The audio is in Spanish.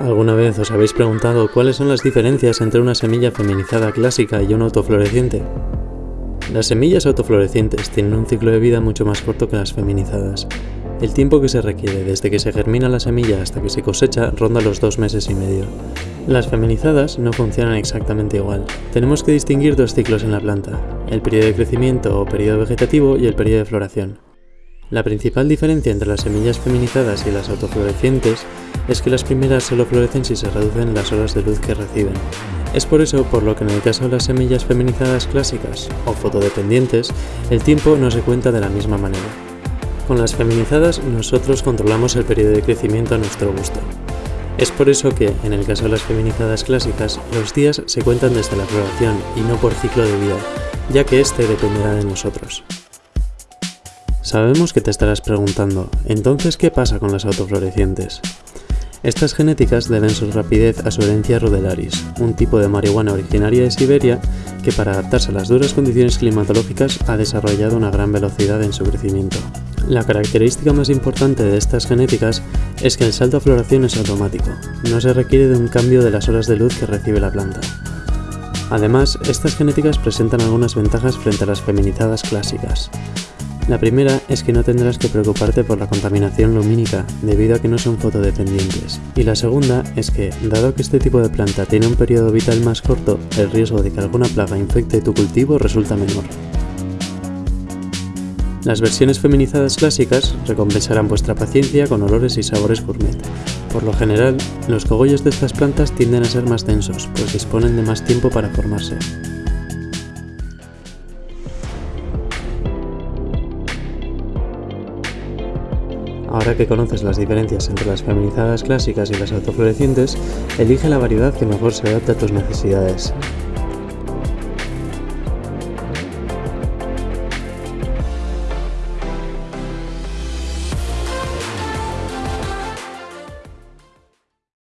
¿Alguna vez os habéis preguntado cuáles son las diferencias entre una semilla feminizada clásica y una autofloreciente? Las semillas autoflorecientes tienen un ciclo de vida mucho más corto que las feminizadas. El tiempo que se requiere desde que se germina la semilla hasta que se cosecha ronda los dos meses y medio. Las feminizadas no funcionan exactamente igual. Tenemos que distinguir dos ciclos en la planta, el periodo de crecimiento o periodo vegetativo y el periodo de floración. La principal diferencia entre las semillas feminizadas y las autoflorecientes es que las primeras solo florecen si se reducen las horas de luz que reciben. Es por eso por lo que en el caso de las semillas feminizadas clásicas o fotodependientes, el tiempo no se cuenta de la misma manera. Con las feminizadas nosotros controlamos el periodo de crecimiento a nuestro gusto. Es por eso que, en el caso de las feminizadas clásicas, los días se cuentan desde la floración y no por ciclo de vida, ya que este dependerá de nosotros. Sabemos que te estarás preguntando, entonces ¿qué pasa con las autoflorecientes? Estas genéticas deben su rapidez a su herencia rudelaris, un tipo de marihuana originaria de Siberia que para adaptarse a las duras condiciones climatológicas ha desarrollado una gran velocidad en su crecimiento. La característica más importante de estas genéticas es que el salto a floración es automático, no se requiere de un cambio de las horas de luz que recibe la planta. Además, estas genéticas presentan algunas ventajas frente a las feminizadas clásicas. La primera es que no tendrás que preocuparte por la contaminación lumínica, debido a que no son fotodependientes. Y la segunda es que, dado que este tipo de planta tiene un periodo vital más corto, el riesgo de que alguna plaga infecte tu cultivo resulta menor. Las versiones feminizadas clásicas recompensarán vuestra paciencia con olores y sabores gourmet. Por lo general, los cogollos de estas plantas tienden a ser más densos, pues disponen de más tiempo para formarse. Ahora que conoces las diferencias entre las feminizadas clásicas y las autoflorecientes, elige la variedad que mejor se adapte a tus necesidades.